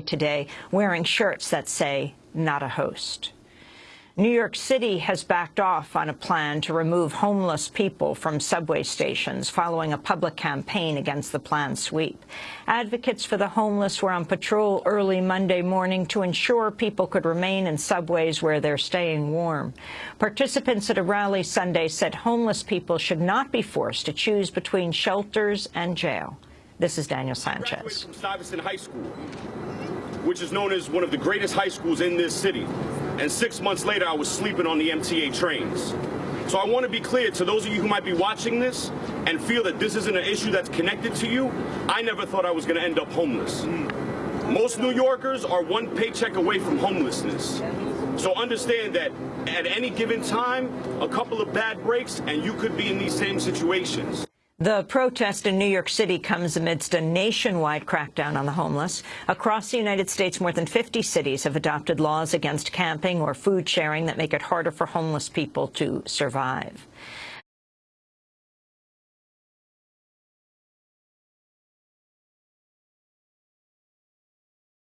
today wearing shirts that say, not a host. New York City has backed off on a plan to remove homeless people from subway stations following a public campaign against the planned sweep. Advocates for the homeless were on patrol early Monday morning to ensure people could remain in subways where they're staying warm. Participants at a rally Sunday said homeless people should not be forced to choose between shelters and jail. This is Daniel Sanchez. from Stuyvesant High School, which is known as one of the greatest high schools in this city and six months later, I was sleeping on the MTA trains. So I want to be clear to those of you who might be watching this and feel that this isn't an issue that's connected to you, I never thought I was going to end up homeless. Most New Yorkers are one paycheck away from homelessness. So understand that at any given time, a couple of bad breaks and you could be in these same situations. The protest in New York City comes amidst a nationwide crackdown on the homeless. Across the United States, more than 50 cities have adopted laws against camping or food sharing that make it harder for homeless people to survive.